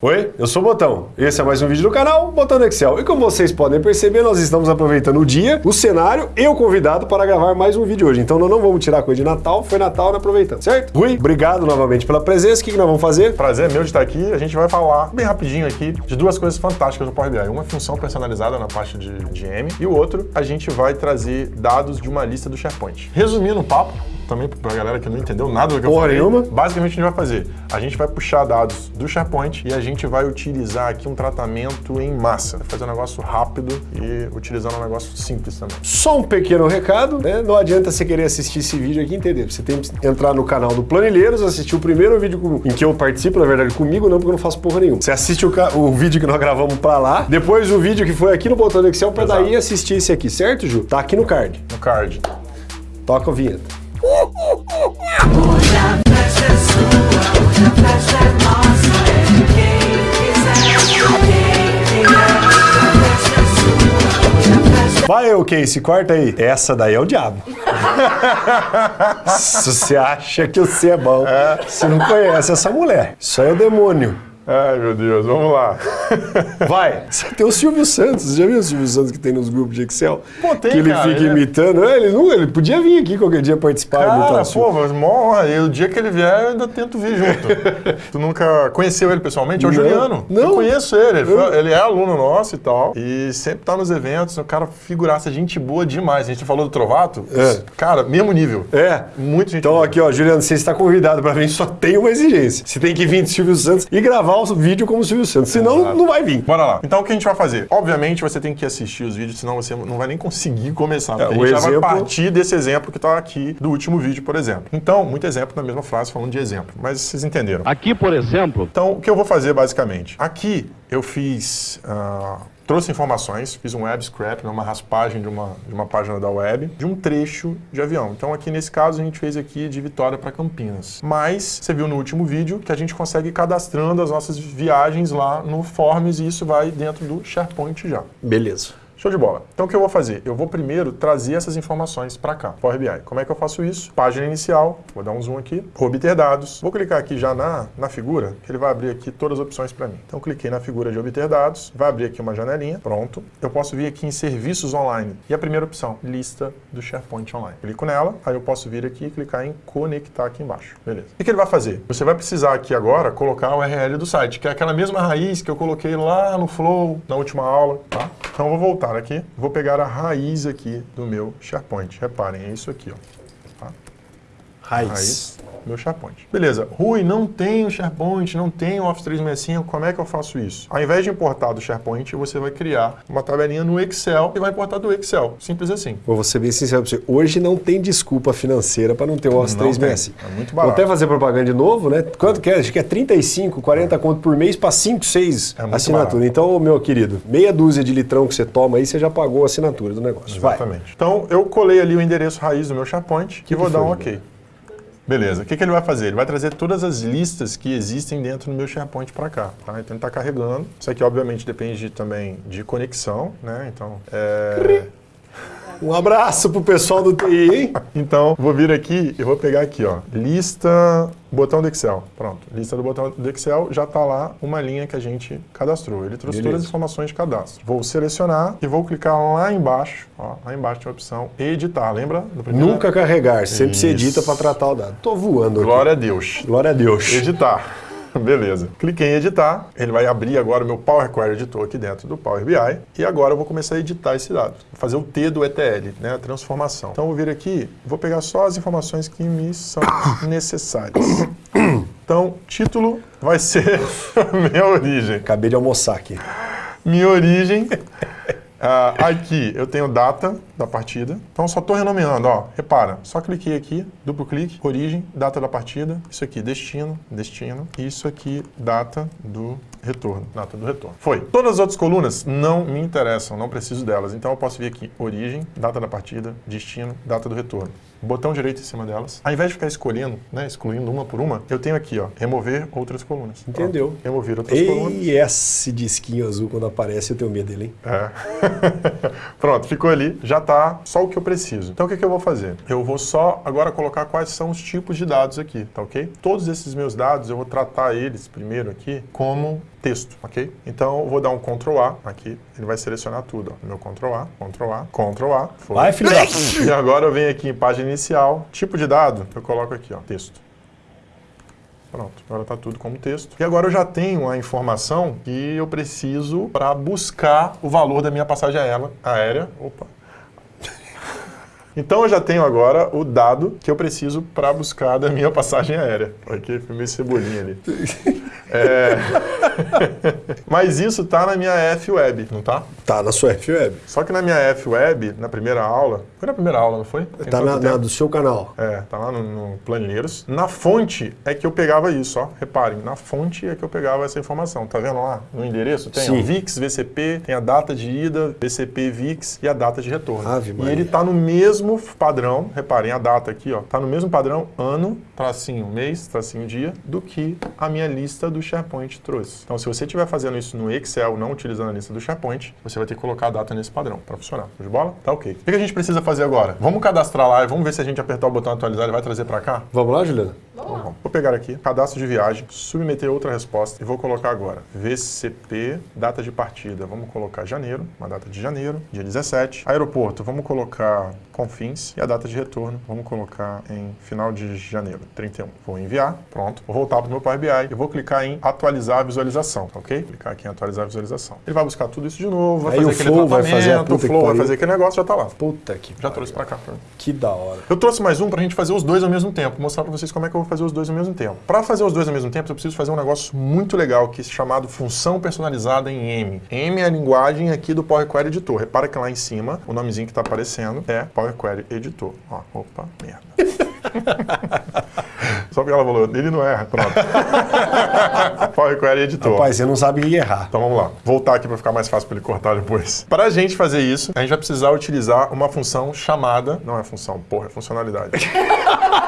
Oi, eu sou o Botão. Esse é mais um vídeo do canal Botão do Excel. E como vocês podem perceber, nós estamos aproveitando o dia, o cenário e o convidado para gravar mais um vídeo hoje. Então nós não vamos tirar coisa de Natal, foi Natal, nós aproveitando, certo? Rui, obrigado novamente pela presença. O que, que nós vamos fazer? Prazer é meu de estar aqui. A gente vai falar bem rapidinho aqui de duas coisas fantásticas no Power BI. Uma função personalizada na parte de, de M e o outro, a gente vai trazer dados de uma lista do SharePoint. Resumindo o papo, também para a galera que não entendeu nada do que Porra eu falei, nenhuma. basicamente a gente vai fazer, a gente vai puxar dados do SharePoint e a gente vai utilizar aqui um tratamento em massa. Vai fazer um negócio rápido e utilizando um negócio simples também. Só um pequeno recado, né? Não adianta você querer assistir esse vídeo aqui entender. Você tem que entrar no canal do Planilheiros, assistir o primeiro vídeo em que eu participo, na verdade comigo, não porque eu não faço porra nenhuma. Você assiste o, o vídeo que nós gravamos pra lá, depois o vídeo que foi aqui no botão do Excel pra Exato. daí assistir esse aqui, certo, Ju? Tá aqui no card. No card. Toca a vinheta. Vai, o Casey, corta aí. Essa daí é o diabo. Se você acha que você é bom, você não conhece essa mulher. Isso aí é o demônio. Ai, meu Deus, vamos lá. Vai. Tem o Silvio Santos. Já viu o Silvio Santos que tem nos grupos de Excel? Pô, tem, Que ele cara, fica ele é- imitando. É, Ele, não, ele podia vir aqui qualquer dia participar e imitar Cara, o pô, mas mó, honra. o dia que ele vier, eu ainda tento vir junto. tu nunca conheceu ele pessoalmente? É o Não. Juliano. Não. Eu conheço ele. Ele, foi- ele é aluno nosso e tal. E sempre tá nos eventos. O cara figuraça, gente boa demais. A gente falou do Trovato. É. Cara, mesmo nível. É. Muito gente Então boa. aqui, ó, Juliano, você está convidado para vir, só tem uma exigência. Você tem que vir de Silvio Santos e gravar o vídeo como Silvio Santos, senão Exato. não vai vir. Bora lá. Então o que a gente vai fazer? Obviamente você tem que assistir os vídeos, senão você não vai nem conseguir começar. É, a o gente já vai exemplo- partir desse exemplo que tá aqui do último vídeo, por exemplo. Então, muito exemplo na mesma frase falando de exemplo, mas vocês entenderam. Aqui, por exemplo, Então, o que eu vou fazer basicamente? Aqui eu fiz. ah, trouxe informações, fiz um web scrap, né, uma raspagem de uma, de uma página da web, de um trecho de avião. Então, aqui nesse caso, a gente fez aqui de Vitória para Campinas. Mas, você viu no último vídeo que a gente consegue cadastrando as nossas viagens lá no Forms e isso vai dentro do SharePoint já. Beleza. Show de bola. Então o que eu vou fazer? Eu vou primeiro trazer essas informações para cá, Power BI. Como é que eu faço isso? Página inicial, vou dar um zoom aqui, obter dados. Vou clicar aqui já na, na figura, que ele vai abrir aqui todas as opções para mim. Então cliquei na figura de obter dados, vai abrir aqui uma janelinha, pronto. Eu posso vir aqui em serviços online. E a primeira opção, lista do SharePoint online. Clico nela, aí eu posso vir aqui e clicar em conectar aqui embaixo. Beleza. O que ele vai fazer? Você vai precisar aqui agora colocar o URL do site, que é aquela mesma raiz que eu coloquei lá no Flow, na última aula, tá? Então eu vou voltar aqui, vou pegar a raiz aqui do meu SharePoint. Reparem, é isso aqui, ó. Tá? Raiz. Raiz, meu SharePoint. Beleza. Rui, não tem o SharePoint, não tem o Office 365, como é que eu faço isso? Ao invés de importar do SharePoint, você vai criar uma tabelinha no Excel e vai importar do Excel. Simples assim. Vou ser bem sincero pra você. Hoje não tem desculpa financeira para não ter o Office Não 365. tem. É muito Vou barato. até fazer propaganda de novo, né? Quanto que é? Acho que é 35, 40 conto por mês para 5, 6 É assinaturas. barato. Então, meu querido, meia dúzia de litrão que você toma aí, você já pagou a assinatura do negócio. Vai. Exatamente. Então, eu colei ali o endereço raiz do meu SharePoint e vou dar um OK. Beleza. O que, que ele vai fazer? Ele vai trazer todas as listas que existem dentro do meu SharePoint para cá. Tá? Então, ele está carregando. Isso aqui, obviamente, depende também de conexão, né? Então, é... Um abraço pro pessoal do TI, hein? Então, vou vir aqui e vou pegar aqui, ó, lista, botão do Excel. Pronto, lista do botão do Excel, já está lá uma linha que a gente cadastrou. Ele trouxe Beleza. todas as informações de cadastro. Vou selecionar e vou clicar lá embaixo, ó, lá embaixo tem a opção editar, lembra? Nunca carregar, sempre se Isso. edita para tratar o dado. Tô voando aqui. Glória a Deus. Glória a Deus. Editar. Beleza. Cliquei em editar. Ele vai abrir agora o meu Power Query Editor aqui dentro do Power BI. E agora eu vou começar a editar esse dado. Vou fazer o T do ETL, né? A transformação. Então eu vou vir aqui, vou pegar só as informações que me são necessárias. Então, título vai ser minha origem. Acabei de almoçar aqui. Minha origem. Ah, aqui eu tenho data da partida. Então só estou renomeando, ó. Repara, só cliquei aqui, duplo clique, origem, data da partida. Isso aqui, destino, destino. Isso aqui, data do retorno, data do retorno. Foi. Todas as outras colunas não me interessam, não preciso delas. Então eu posso vir aqui, origem, data da partida, destino, data do retorno. Botão direito em cima delas. Ao invés de ficar escolhendo, né, excluindo uma por uma, eu tenho aqui, ó, remover outras colunas. Entendeu. remover outras colunas. E esse disquinho azul, quando aparece, eu tenho medo dele, hein? É. Pronto, ficou ali, já tá só o que eu preciso. Então o que, que eu vou fazer? Eu vou só agora colocar quais são os tipos de dados aqui, tá ok? Todos esses meus dados eu vou tratar eles primeiro aqui como texto, ok? Então eu vou dar um Ctrl A aqui, ele vai selecionar tudo, ó. Meu Ctrl A, Ctrl A, Ctrl A. foi. Vai, filho. E agora eu venho aqui em página inicial, tipo de dado, eu coloco aqui, ó, texto. Pronto, agora está tudo como texto. E agora eu já tenho a informação que eu preciso para buscar o valor da minha passagem aérea. aérea. Opa. Então eu já tenho agora o dado que eu preciso para buscar da minha passagem aérea. Aqui, foi meio cebolinha ali. É... Mas isso tá na minha F-Web, não tá? Tá na sua F-Web. Só que na minha F-Web, na primeira aula, foi na primeira aula, não foi? Tem Tá na, na do seu canal. É, tá lá no, no Planilheiros. Na fonte é que eu pegava isso, ó. Reparem, na fonte é que eu pegava essa informação. Tá vendo lá no endereço? Tem Sim. VIX, VCP, tem a data de ida, VCP, VIX e a data de retorno. Ave e ele tá no mesmo padrão, reparem a data aqui, ó. Tá no mesmo padrão ano, tracinho mês, tracinho dia, do que a minha lista do SharePoint trouxe. Então, se você estiver fazendo isso no Excel, não utilizando a lista do SharePoint, você vai ter que colocar a data nesse padrão para funcionar. De bola? Tá ok. O que a gente precisa fazer agora? Vamos cadastrar lá e vamos ver se a gente apertar o botão atualizar, ele vai trazer para cá? Vamos lá, Juliana? Então, vamos. Vou pegar aqui, cadastro de viagem, submeter outra resposta e vou colocar agora VCP, data de partida. Vamos colocar janeiro, uma data de janeiro, dia 17. Aeroporto, vamos colocar Confins e a data de retorno, vamos colocar em final de janeiro, 31. Vou enviar, pronto. Vou voltar para o meu Power BI e vou clicar em atualizar a visualização, ok? Clicar aqui em atualizar a visualização. Ele vai buscar tudo isso de novo, vai Aí fazer o aquele Flow vai fazer a o Flow vai fazer aquele negócio, já tá lá. Puta que Já trouxe para cá. pra. Que da hora. Eu trouxe mais um pra gente fazer os dois ao mesmo tempo, mostrar pra vocês como é que eu vou fazer os dois ao mesmo tempo. Pra fazer os dois ao mesmo tempo, eu preciso fazer um negócio muito legal que é chamado função personalizada em M. M é a linguagem aqui do Power Query Editor. Repara que lá em cima, o nomezinho que tá aparecendo é Power Query Editor. Ó, opa, merda. Só porque ela falou, ele não erra, pronto. Power Query Editor. Rapaz, você não sabe errar. Então vamos lá. Voltar aqui para ficar mais fácil para ele cortar depois. Para a gente fazer isso, a gente vai precisar utilizar uma função chamada. Não é função, porra, é funcionalidade.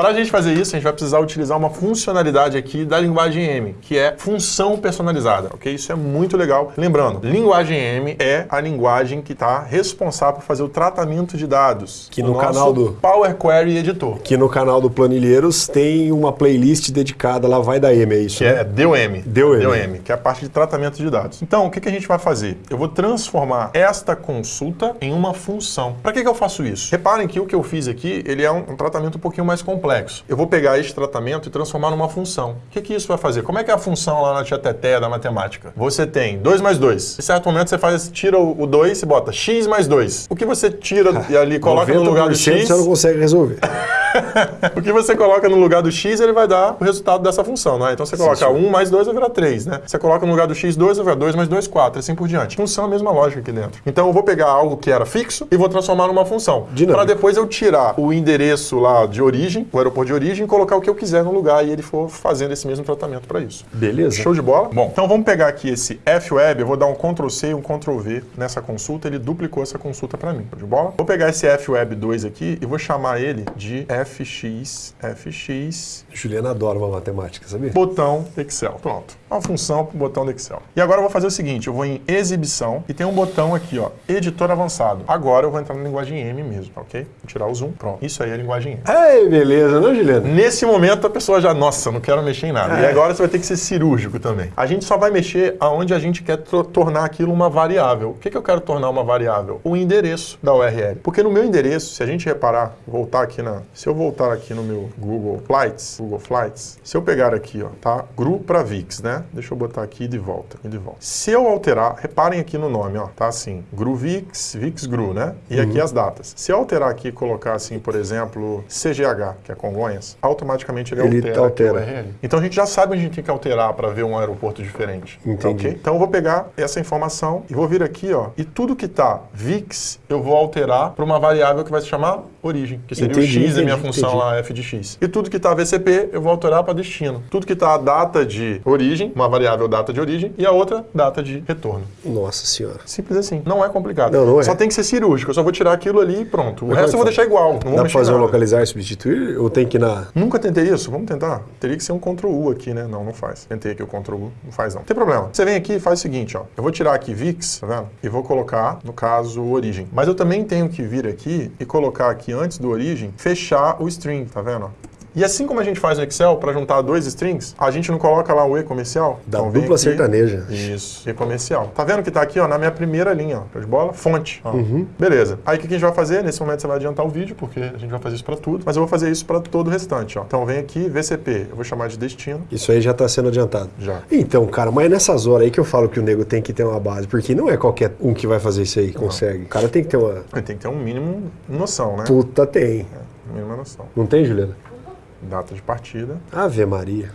Para a gente fazer isso, a gente vai precisar utilizar uma funcionalidade aqui da linguagem M, que é função personalizada, ok? Isso é muito legal. Lembrando, linguagem M é a linguagem que está responsável por fazer o tratamento de dados. Que no canal do- Power Query Editor. Que no canal do Planilheiros tem uma playlist dedicada, lá vai da M, é isso? Que né? é DOM. DOM. que é a parte de tratamento de dados. Então, o que, que a gente vai fazer? Eu vou transformar esta consulta em uma função. Para que, que eu faço isso? Reparem que o que eu fiz aqui, ele é um, um tratamento um pouquinho mais complexo. Eu vou pegar este tratamento e transformar numa função. O que, que isso vai fazer? Como é que é a função lá na tia Teté da matemática? Você tem 2 mais 2. Em certo momento você faz, tira o 2 e bota x mais 2. O que você tira e ali coloca no lugar do 90% x... você não consegue resolver. O que você coloca no lugar do x, ele vai dar o resultado dessa função, não é? Então você coloca senhor. 1 mais 2 vai virar 3, né? Você coloca no lugar do x 2, vai virar 2 mais 2, 4, assim por diante. Funciona a mesma lógica aqui dentro. Então eu vou pegar algo que era fixo e vou transformar numa função. Para depois eu tirar o endereço lá de origem, o aeroporto de origem, e colocar o que eu quiser no lugar e ele for fazendo esse mesmo tratamento para isso. Beleza? Show de bola? Bom, então vamos pegar aqui esse F-Web, eu vou dar um Ctrl C e um Ctrl V nessa consulta, ele duplicou essa consulta para mim. Show de bola? Vou pegar esse F-Web 2 aqui e vou chamar ele de FX, FX, Juliana adora uma matemática, sabia? botão Excel. Pronto. Uma função para o botão do Excel. E agora eu vou fazer o seguinte, eu vou em exibição e tem um botão aqui, ó, editor avançado. Agora eu vou entrar na linguagem M mesmo, ok? Vou tirar o zoom. Pronto. Isso aí é a linguagem M. Ei, beleza, não, Juliana? Nesse momento a pessoa já, nossa, não quero mexer em nada. E É. agora você vai ter que ser cirúrgico também. A gente só vai mexer aonde a gente quer to- tornar aquilo uma variável. O que, que eu quero tornar uma variável? O endereço da URL. Porque no meu endereço, se a gente reparar, voltar aqui na. Se eu voltar aqui no meu Google Flights, Google Flights, se eu pegar aqui, ó, tá? GRU para VIX, né? Deixa eu botar aqui de volta, de volta. Se eu alterar, reparem aqui no nome, ó, tá assim, GRU VIX, VIX GRU, né? E aqui as datas. Se eu alterar aqui e colocar assim, por exemplo, CGH, que é Congonhas, automaticamente ele, Ele altera, altera. aqui o URL. Então a gente já sabe onde a gente tem que alterar para ver um aeroporto diferente. Entendi. Ok? Então eu vou pegar essa informação e vou vir aqui, ó, e tudo que tá VIX eu vou alterar para uma variável que vai se chamar origem, que seria Entendi, o x da minha função lá f de x. E tudo que tá VCP eu vou alterar para destino. Tudo que tá a data de origem, uma variável data de origem e a outra data de retorno. Nossa senhora. Simples assim. Não é complicado. Não, não é. Só tem que ser cirúrgico. Eu só vou tirar aquilo ali e pronto. O Mas resto eu vou deixar igual. Não Dá mexer fazer um nada. localizar e substituir? Ou tem que ir na. Nunca tentei isso? Vamos tentar? Teria que ser um Ctrl U aqui, né? Não, não faz. Tentei aqui o Ctrl U, não faz não. Não tem problema. Você vem aqui e faz o seguinte, ó. Eu vou tirar aqui VIX, tá vendo? E vou colocar, no caso, origem. Mas eu também tenho que vir aqui e colocar aqui, antes do origem, fechar o string, tá vendo? E assim como a gente faz no Excel para juntar dois strings, a gente não coloca lá o E comercial? Da Então dupla sertaneja. Isso, E comercial. Tá vendo que tá aqui, ó, na minha primeira linha, ó, de bola? Fonte. ó. Uhum. Beleza. Aí o que a gente vai fazer? Nesse momento você vai adiantar o vídeo, porque a gente vai fazer isso para tudo, mas eu vou fazer isso para todo o restante, ó. Então vem aqui, VCP, eu vou chamar de destino. Isso aí já tá sendo adiantado. Já. Então, cara, mas é nessas horas aí que eu falo que o nego tem que ter uma base, porque não é qualquer um que vai fazer isso aí consegue. O cara tem que ter uma. Ele tem que ter um mínimo noção, né? Puta, tem. Mínima noção. Não tem, Juliana? Data de partida. Ave Maria.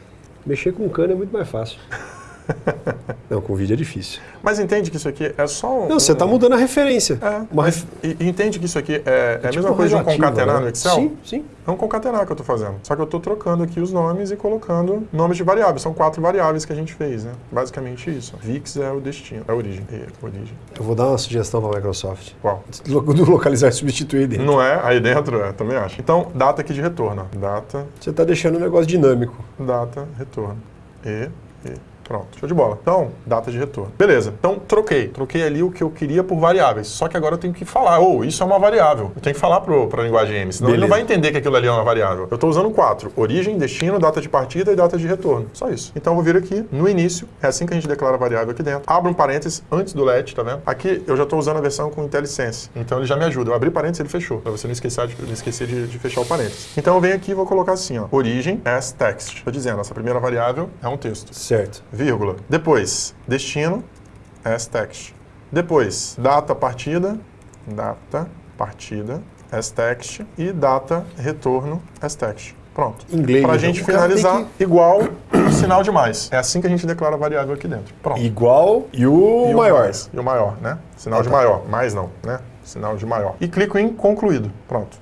Mexer com cano é muito mais fácil. Não, com vídeo é difícil. Mas entende que isso aqui é só um... Não, você tá mudando a referência. É, Uma ref- entende que isso aqui é, é a tipo mesma coisa de um concatenar né? no Excel? Sim, sim. É um concatenar que eu estou fazendo. Só que eu estou trocando aqui os nomes e colocando nomes de variáveis. São quatro variáveis que a gente fez, né? Basicamente isso. VIX é o destino, é a origem. É a origem. Eu vou dar uma sugestão pra Microsoft. Qual? Do localizar e substituir dentro. Não é? Aí dentro é, também acho. Então, data aqui de retorno. Data, Você tá deixando o negócio dinâmico. data, retorno. E, e. Pronto, show de bola. Então, data de retorno. Beleza. Então, troquei. Troquei ali o que eu queria por variáveis. Só que agora eu tenho que falar, ou isso é uma variável. Eu tenho que falar para a linguagem M, senão ele não Beleza. vai entender que aquilo ali é uma variável. Eu estou usando quatro. Origem, destino, data de partida e data de retorno. Só isso. Então, eu vou vir aqui no início. É assim que a gente declara a variável aqui dentro. Abro um parênteses antes do let, tá vendo? Aqui eu já estou usando a versão com IntelliSense. Então, ele já me ajuda. Eu abri parênteses, ele fechou. Para você não esquecer, de, não esquecer de, de fechar o parênteses. Então, eu venho aqui e vou colocar assim, ó. Origem as text. Estou dizendo, essa primeira variável é um texto Certo. Vírgula. Depois, destino, as text. Depois, data partida, data partida, as text. E data retorno, as text. Pronto. Inglês, Pra então. gente O cara finalizar tem igual um sinal de mais. É assim que a gente declara a variável aqui dentro. Pronto. Igual e o E maior. mais. E o maior, né? Sinal Ah, de tá. maior. Mais não, né? Sinal de maior. E clico em concluído. Pronto.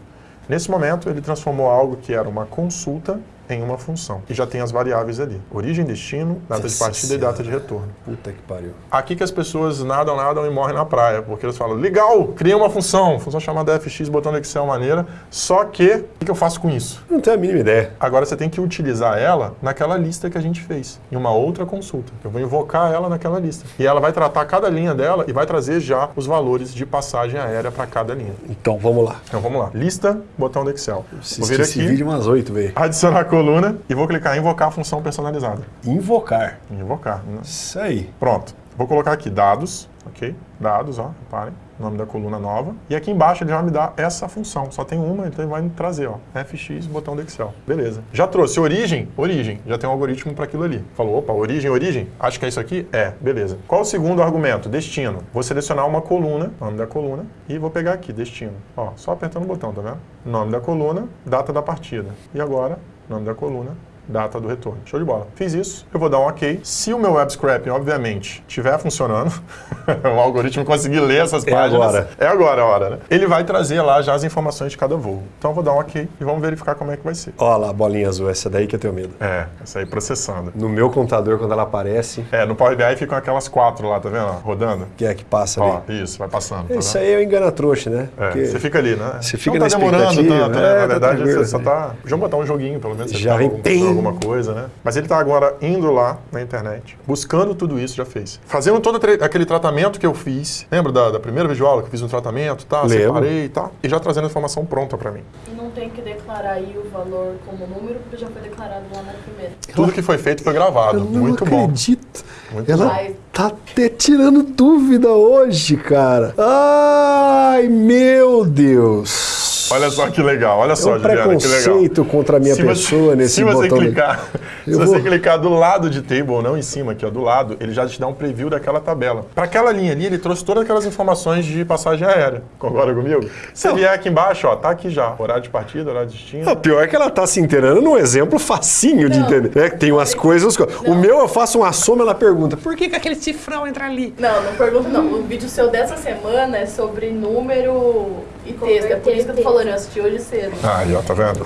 Nesse momento, ele transformou algo que era uma consulta em uma função. E já tem as variáveis ali. Origem, destino, data de Nossa partida e data de Senhora. retorno. Puta que pariu. Aqui que as pessoas nadam, nadam e morrem na praia, porque eles falam, legal, criei uma função, função chamada fx, botão no Excel maneira, só que, o que eu faço com isso? Não tenho a mínima ideia. Agora você tem que utilizar ela naquela lista que a gente fez, em uma outra consulta. Eu vou invocar ela naquela lista. E ela vai tratar cada linha dela e vai trazer já os valores de passagem aérea para cada linha. Então, vamos lá. Então vamos lá. Lista, botão do Excel. Vou vir aqui, vídeo umas oito, velho. adicionar coluna e vou clicar em invocar a função personalizada. Invocar. Invocar. né? Isso aí. Pronto. Vou colocar aqui dados, ok? Dados, ó, reparem, nome da coluna nova. E aqui embaixo ele vai me dar essa função. Só tem uma, então ele vai me trazer, ó, fx, botão do Excel. Beleza. Já trouxe origem, origem. Já tem um algoritmo para aquilo ali. Falou, opa, origem, origem. Acho que é isso aqui? É, beleza. Qual o segundo argumento? Destino. Vou selecionar uma coluna, nome da coluna, e vou pegar aqui, destino. Ó, só apertando o botão, tá vendo? Nome da coluna, data da partida. E agora, nome da coluna, data do retorno. Show de bola. Fiz isso, eu vou dar um OK. Se o meu web scraping, obviamente, estiver funcionando, o algoritmo conseguir ler essas É páginas. agora. É agora a hora, né? Ele vai trazer lá já as informações de cada voo. Então eu vou dar um OK e vamos verificar como é que vai ser. Ó lá, a bolinha azul. Essa daí que eu tenho medo. É, essa aí processando. No meu computador, quando ela aparece, É, no Power BI ficam aquelas quatro lá, tá vendo? Rodando. que é que passa Ó, ali. isso, vai passando. tá Isso vendo? aí é o engana-trouxa, né? É, Porque você fica ali, né? Você fica não tá demorando tanto, é, né? Na tá verdade, tranquilo, você só tá. Deixa eu botar um joguinho, pelo menos. Já tá vem, tem. Alguma coisa, né? Mas ele tá agora indo lá na internet, buscando tudo isso, já fez. Fazendo todo aquele- tratamento que eu fiz. Lembra da, da primeira videoaula que eu fiz um tratamento, tá? Lembro. Separei, tá? E já trazendo a informação pronta pra mim. E tem que declarar aí o valor como número, porque já foi declarado lá na primeira. Tudo que foi feito foi gravado. eu não Muito bom. acredito. Muito Ela bom. tá até tirando dúvida hoje, cara. Ai, meu Deus. Olha só que legal, olha É só, um Juliana, que legal. preconceito contra a minha Se você- pessoa nesse se você botão. do- clicar, se você vou- clicar do lado de table, não em cima aqui, ó, do lado, ele já te dá um preview daquela tabela. Para aquela linha ali, ele trouxe todas aquelas informações de passagem aérea. Concorda comigo? Se vier aqui embaixo, ó, tá aqui já. Horário de partida, de destino. Não, pior é que ela tá se inteirando num exemplo facinho de Não. entender. né? Que tem umas coisas. O Não. meu eu faço uma soma, ela pergunta: por que, que aquele cifrão entra ali. Não, não pergunto não. O vídeo seu dessa semana é sobre número e texto. É por isso que eu tô falando, eu assisti hoje cedo. Ah, já tá vendo?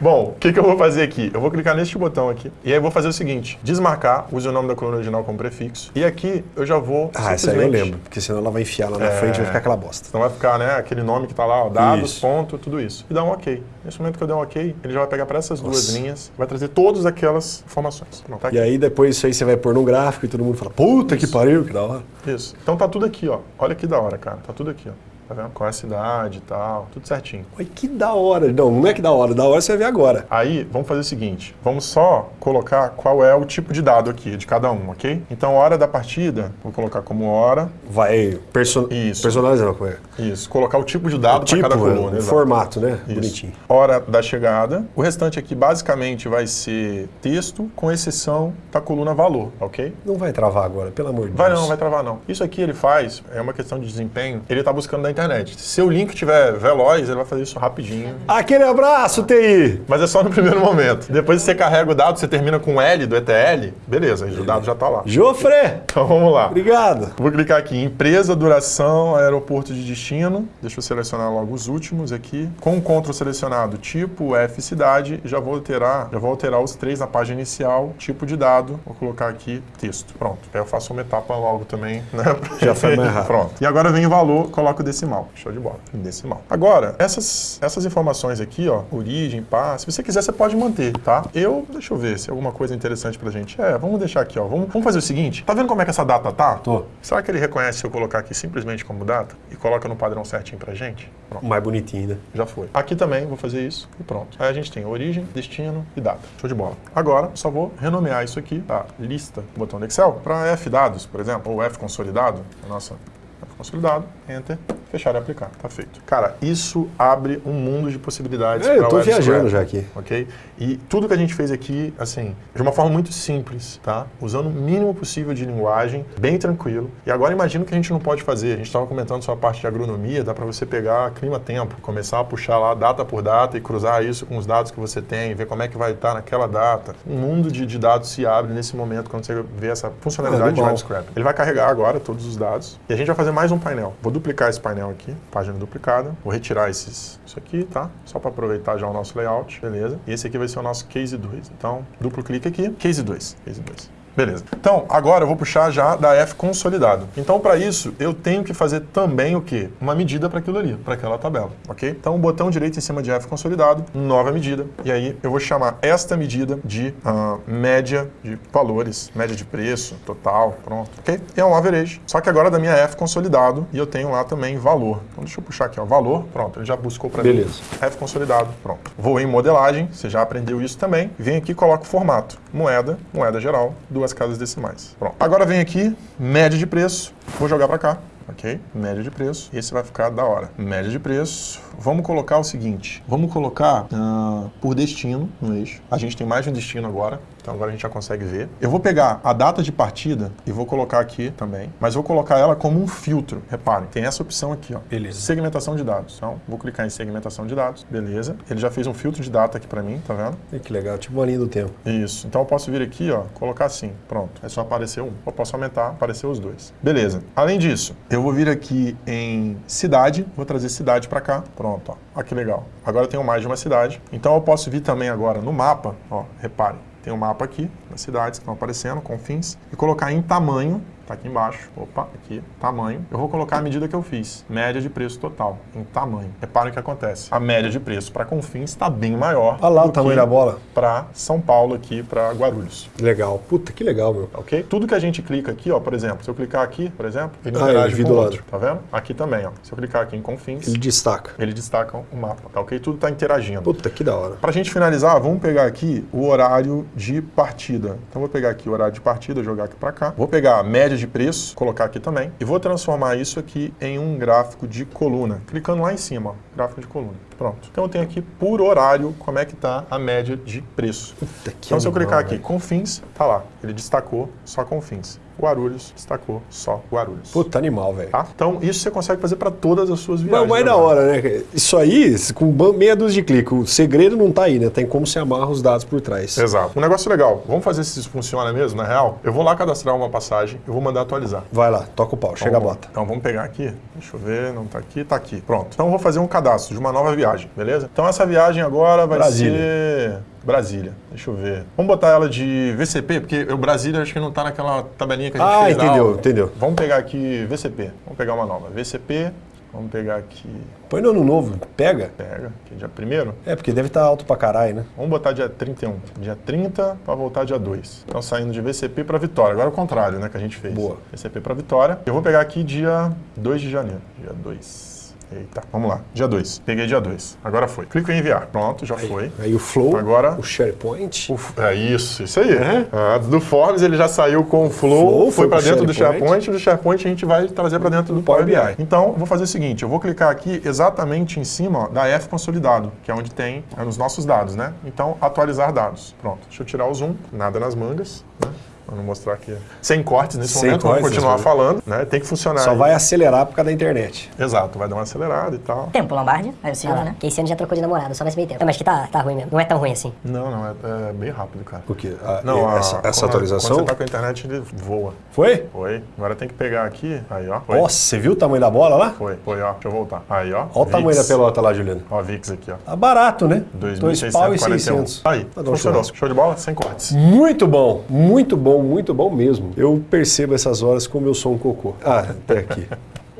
Bom, o que, que eu vou fazer aqui? Eu vou clicar neste botão aqui e aí eu vou fazer o seguinte: desmarcar, use o nome da coluna original como prefixo. E aqui eu já vou. Ah, essa aí eu lembro, porque senão ela vai enfiar lá na É. frente e vai ficar aquela bosta. Então vai ficar, né, aquele nome que tá lá, ó, dados, Isso. ponto, tudo isso. E dá um OK. Nesse momento que eu der um OK, ele já vai pegar para essas duas Nossa. linhas, vai trazer todas aquelas informações. Pronto, tá. E aí depois isso aí você vai pôr no gráfico e todo mundo fala: puta que pariu, que da hora. Isso. Então tá tudo aqui, ó. Olha que da hora, cara. Tá tudo aqui, ó. Tá vendo? Qual é a cidade e tal, tudo certinho. Oi, que da hora. Não, não é que da hora. Da hora você vai ver agora. Aí, vamos fazer o seguinte, vamos só colocar qual é o tipo de dado aqui, de cada um, ok? Então, hora da partida, vou colocar como hora, Vai perso Isso. personalizar. Como é? isso, colocar o tipo de dado para Tipo, cada é, coluna. exato. formato, né? Isso. Bonitinho. Hora da chegada. O restante aqui basicamente vai ser texto, com exceção da coluna valor, ok? Não vai travar agora, pelo amor de Vai Deus. não, vai travar não. Isso aqui ele faz, é uma questão de desempenho, ele tá buscando na internet. Se o link tiver veloz, ele vai fazer isso rapidinho. Aquele abraço, TI! Mas é só no primeiro momento. Depois você carrega o dado, você termina com L do ETL, beleza, o dado já tá lá. Jofre! Então vamos lá. Obrigado. Vou clicar aqui, empresa, duração, aeroporto de destino. Deixa eu selecionar logo os últimos aqui. Com o CTRL selecionado, tipo, F, cidade, já vou alterar, já vou alterar os três na página inicial, tipo de dado, vou colocar aqui texto. Pronto. Aí eu faço uma etapa logo também, né? Já foi mais rápido. Pronto. E agora vem o valor, coloco o decimal. Show de bola. Em decimal. Agora, essas, essas informações aqui, ó, origem, pá, se você quiser, você pode manter, tá? Eu, deixa eu ver se é alguma coisa interessante pra gente. É, vamos deixar aqui, ó. Vamos, vamos fazer o seguinte. Tá vendo como é que essa data tá? Tô. Será que ele reconhece se eu colocar aqui simplesmente como data e coloca no padrão certinho pra gente? Pronto, Mais bonitinho, né? já foi. Aqui também vou fazer isso e pronto. Aí a gente tem origem, destino e data. Show de bola. Agora, só vou renomear isso aqui, tá? Lista, botão do Excel, para F dados, por exemplo, ou F consolidado, a nossa F consolidado, Enter, fechar e aplicar. Tá feito. Cara, isso abre um mundo de possibilidades. É, eu tô viajando já aqui. Ok? E tudo que a gente fez aqui, assim, de uma forma muito simples, tá? Usando o mínimo possível de linguagem, bem tranquilo. E agora imagina o que a gente não pode fazer. A gente estava comentando sobre a parte de agronomia, dá para você pegar clima-tempo, começar a puxar lá data por data e cruzar isso com os dados que você tem, ver como é que vai estar naquela data. Um mundo de, de dados se abre nesse momento quando você vê essa funcionalidade Ah, de animal. web. Ele vai carregar agora todos os dados e a gente vai fazer mais um painel. Vou duplicar esse painel aqui, página duplicada. Vou retirar esses, isso aqui, tá? Só para aproveitar já o nosso layout, beleza? E esse aqui vai ser o nosso case 2. Então, duplo clique aqui, case 2, case 2. Beleza. Então, agora eu vou puxar já da F consolidado. Então, para isso, eu tenho que fazer também o quê? Uma medida para aquilo ali, para aquela tabela, ok? Então, o botão direito em cima de F consolidado, nova medida. E aí, eu vou chamar esta medida de ah, média de valores, média de preço, total, pronto, ok? É um average. Só que agora da minha F consolidado e eu tenho lá também valor. Então, deixa eu puxar aqui, ó, valor, pronto, ele já buscou para mim. Beleza. F consolidado, pronto. Vou em modelagem, você já aprendeu isso também. Vem aqui e coloco o formato. Moeda, moeda geral, duas casas decimais. Pronto. Agora vem aqui, média de preço. Vou jogar para cá. Ok? Média de preço. Esse vai ficar da hora. Média de preço. Vamos colocar o seguinte. Vamos colocar ah, por destino no eixo. A gente tem mais de um destino agora. Então agora a gente já consegue ver. Eu vou pegar a data de partida e vou colocar aqui também. Mas vou colocar ela como um filtro. Reparem, tem essa opção aqui, ó. Beleza. Segmentação de dados. Então, vou clicar em segmentação de dados. Beleza. Ele já fez um filtro de data aqui para mim, tá vendo? Ih, Que legal, tipo uma linha do tempo. Isso. Então eu posso vir aqui, ó, colocar assim. Pronto. É só aparecer um. Ou posso aumentar, aparecer os dois. Beleza. Além disso, eu vou vir aqui em cidade. Vou trazer cidade para cá. Pronto, ó. Olha que legal. Agora eu tenho mais de uma cidade. Então eu posso vir também agora no mapa, ó, reparem. Tem um mapa aqui das cidades que estão aparecendo, confins, e colocar em tamanho, tá aqui embaixo, opa, aqui, tamanho. Eu vou colocar a medida que eu fiz, média de preço total, em tamanho. Reparem o que acontece. A média de preço para confins está bem maior. Olha lá o tamanho da bola. Para São Paulo aqui, para Guarulhos. Legal. Puta, que legal, meu. Ok? Tudo que a gente clica aqui, ó, por exemplo, se eu clicar aqui, por exemplo, ele Ah, interage ele vi com o outro, tá vendo? Aqui também, ó. Se eu clicar aqui em confins, Ele destaca. ele destaca o mapa, tá ok? Tudo está interagindo. Puta, que da hora. Para a gente finalizar, vamos pegar aqui o horário de partida. Então, vou pegar aqui o horário de partida, jogar aqui para cá. Vou pegar a média de preço, colocar aqui também. E vou transformar isso aqui em um gráfico de coluna. Clicando lá em cima, ó, gráfico de coluna. Pronto. Então, eu tenho aqui por horário como é que está a média de preço. Puta, Então, se eu clicar aqui, velho. Confins, tá lá. Ele destacou só Confins. Guarulhos destacou só Guarulhos. Puta, animal, velho. Tá? Então, isso você consegue fazer para todas as suas Mas viagens. o mais da agora. hora, né? Isso aí, com meia dúzia de clique. O segredo não tá aí, né? Tem como se amarra os dados por trás. Exato. Um negócio legal. Vamos fazer se isso funciona mesmo, na real? Eu vou lá cadastrar uma passagem, eu vou mandar atualizar. Vai lá, toca o pau, chega a Então, bota. Então vamos pegar aqui. Deixa eu ver, não tá aqui, tá aqui. Pronto. Então eu vou fazer um cadastro de uma nova viagem, beleza? Então essa viagem agora vai Brasília. ser Brasília. Deixa eu ver. Vamos botar ela de VCP, porque o Brasília acho que não tá naquela tabelinha que a gente Ah, fez na entendeu, entendeu. Vamos pegar aqui VCP. Vamos pegar uma nova. VCP. Vamos pegar aqui. Põe no ano novo, pega. Pega, aqui dia primeiro. É, porque deve estar alto pra caralho, né? Vamos botar dia 31. Dia 30 para voltar dia 2. Então saindo de VCP para Vitória. Agora é o contrário, né, que a gente fez. Boa. VCP para Vitória. Eu vou pegar aqui dia 2 de janeiro. Dia 2. Eita, vamos lá. Dia 2. Peguei dia 2. Agora foi. Clico em enviar. Pronto, já foi. Aí o Flow, Agora- o SharePoint. O- É isso, isso aí. Ah, do Forms ele já saiu com o Flow, Flow, foi foi para dentro do SharePoint. SharePoint, e do SharePoint a gente vai trazer para dentro do Power BI. Então, vou fazer o seguinte, eu vou clicar aqui exatamente em cima ó, da F consolidado, que é onde tem é nos nossos dados, né? Então, atualizar dados. Pronto. Deixa eu tirar o zoom, nada nas mangas, né? Não mostrar aqui. Sem cortes nesse Sem momento, cortes vamos continuar nesse falando, né? Tem que funcionar. Só aí. vai acelerar por causa da internet. Exato, vai dar uma acelerada e tal. Tempo, Lombardi. Aí o Silvio, né? Que esse ano já trocou de namorado, só nesse meio tempo. Não, mas que tá, tá ruim mesmo. Não é tão ruim assim. Não, não, é, é bem rápido, cara. O quê? A- Não, a- essa, essa quando- atualização? Quando você tá com a internet, ele voa. Foi? Foi. Agora tem que pegar aqui. Aí, ó. Foi. Nossa, você viu o tamanho da bola lá? Foi, foi, ó. Deixa eu voltar. Aí, ó. Olha o tamanho da pelota lá, Juliano. Ó, VIX aqui, ó. Tá barato, né? Dois pau e 2.641. 600. Aí, um funcionou. Show de bola? Sem cortes. Muito bom, muito bom, muito bom mesmo. Eu percebo essas horas como eu sou um cocô. Ah, até aqui.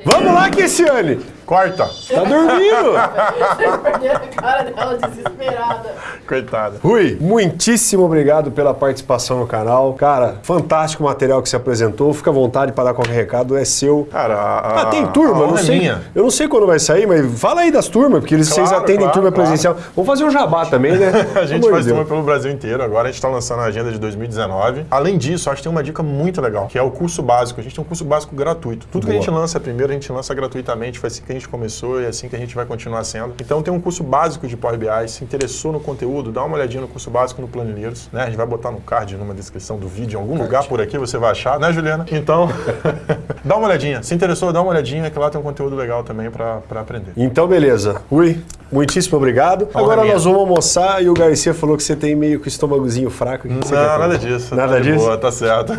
Vamos lá, Kessiane! Corta! Tá dormindo! Vocês perderam a cara dela desesperada. Coitada. Rui, muitíssimo obrigado pela participação no canal. Cara, fantástico o material que você apresentou. Fica à vontade para dar qualquer recado, é seu. Cara, a, Ah, tem turma, a não é sei. minha. Eu não sei quando vai sair, mas fala aí das turmas, porque eles, vocês Claro, atendem claro, turma claro. presencial. Vamos fazer um jabá também, né? A gente amor faz turma pelo Brasil inteiro. Agora a gente está lançando a agenda de 2019. Além disso, acho que tem uma dica muito legal, que é o curso básico. A gente tem um curso básico gratuito. Tudo que a Boa. gente lança primeiro, a gente lança gratuitamente. Foi assim que a gente começou e é assim que a gente vai continuar sendo. Então tem um curso básico de Power BI. Se interessou no conteúdo, dá uma olhadinha no curso básico no Planilheiros. Né? A gente vai botar no card, numa descrição do vídeo, em algum lugar por aqui você vai achar, né, Juliana? Então, dá uma olhadinha. Se interessou, dá uma olhadinha, que lá tem um conteúdo legal também para aprender. Então, beleza. Rui, muitíssimo obrigado. Agora nós vamos almoçar e o Garcia falou que você tem meio que o estômagozinho fraco. Não, nada disso. Nada tá disso? Boa, tá certo.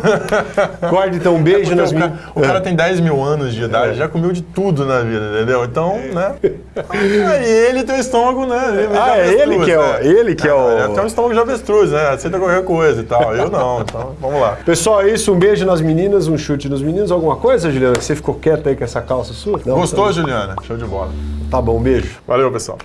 Guarde então um beijo Porque nas o, minhas. cara, o cara tem 10 mil anos de idade, já comeu de tudo na vida, entendeu? Então, né? Aí ele tem o estômago, né? de Ah, é avestruz, ele que é o- né? ele que é o- Ele tem um estômago de avestruz, né? Aceita qualquer coisa e tal. Eu não, então vamos lá. Pessoal, é isso. Um beijo nas meninas, um chute nos meninos. Alguma coisa, Juliana? Que você ficou quieta aí com essa calça sua? Não, Gostou, tá- Juliana? Show de bola. Tá bom, um beijo. Valeu, pessoal.